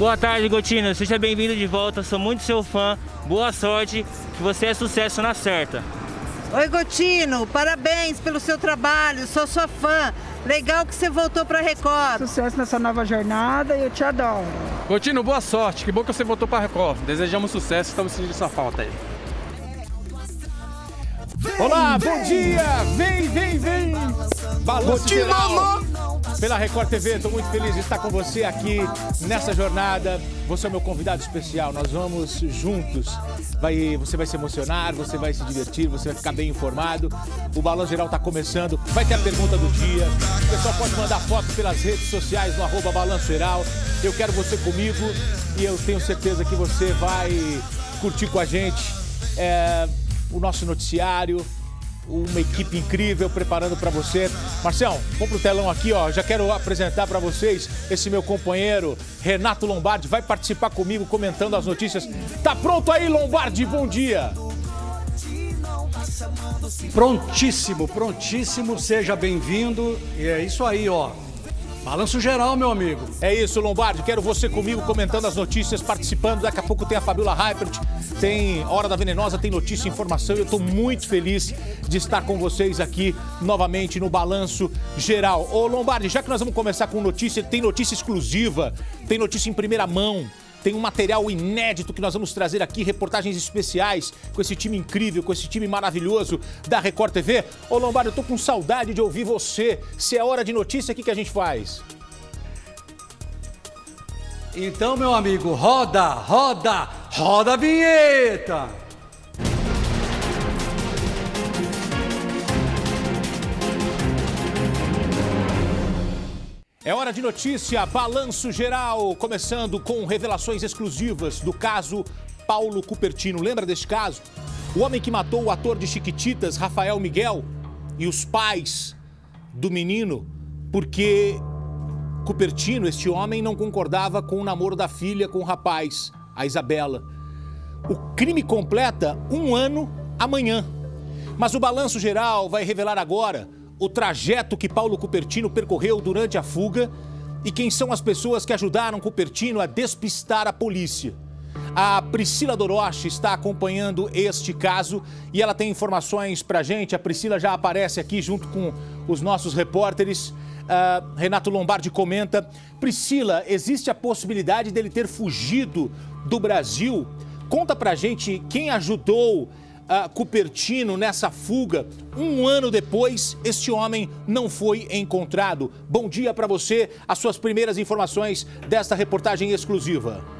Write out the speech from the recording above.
Boa tarde, Gotino. Seja bem-vindo de volta. Sou muito seu fã. Boa sorte. Que você é sucesso na certa. Oi, Gotino. Parabéns pelo seu trabalho. Sou sua fã. Legal que você voltou para Record. Sucesso nessa nova jornada e eu te adoro. Gotino, boa sorte. Que bom que você voltou para Record. Desejamos sucesso. Estamos sentindo sua falta aí. Olá, bom dia! Vem, vem, vem! Balanço geral pela Record TV. Estou muito feliz de estar com você aqui nessa jornada. Você é meu convidado especial. Nós vamos juntos. Vai, você vai se emocionar, você vai se divertir, você vai ficar bem informado. O Balanço Geral está começando. Vai ter a pergunta do dia. O pessoal pode mandar fotos pelas redes sociais no arroba Balanço Geral. Eu quero você comigo e eu tenho certeza que você vai curtir com a gente. É, o nosso noticiário, uma equipe incrível preparando para você. Marcelo, vamos pro telão aqui, ó. Já quero apresentar para vocês esse meu companheiro, Renato Lombardi, vai participar comigo comentando as notícias. Tá pronto aí, Lombardi? Bom dia. Prontíssimo, prontíssimo. Seja bem-vindo. E é isso aí, ó. Balanço geral, meu amigo. É isso, Lombardi. Quero você comigo comentando as notícias, participando. Daqui a pouco tem a Fabiola Hypert, tem Hora da Venenosa, tem notícia e informação. Eu estou muito feliz de estar com vocês aqui novamente no Balanço Geral. Ô, Lombardi, já que nós vamos começar com notícia, tem notícia exclusiva, tem notícia em primeira mão. Tem um material inédito que nós vamos trazer aqui, reportagens especiais com esse time incrível, com esse time maravilhoso da Record TV. Ô Lombardo, eu tô com saudade de ouvir você. Se é hora de notícia, o que, que a gente faz? Então, meu amigo, roda, roda, roda a vinheta! É hora de notícia, balanço geral, começando com revelações exclusivas do caso Paulo Cupertino. Lembra deste caso? O homem que matou o ator de Chiquititas, Rafael Miguel, e os pais do menino, porque Cupertino, este homem, não concordava com o namoro da filha com o rapaz, a Isabela. O crime completa um ano amanhã. Mas o balanço geral vai revelar agora o trajeto que Paulo Cupertino percorreu durante a fuga e quem são as pessoas que ajudaram Cupertino a despistar a polícia. A Priscila Doroche está acompanhando este caso e ela tem informações para gente. A Priscila já aparece aqui junto com os nossos repórteres. Uh, Renato Lombardi comenta. Priscila, existe a possibilidade dele ter fugido do Brasil? Conta pra gente quem ajudou uh, Cupertino nessa fuga. Um ano depois, este homem não foi encontrado. Bom dia para você, as suas primeiras informações desta reportagem exclusiva.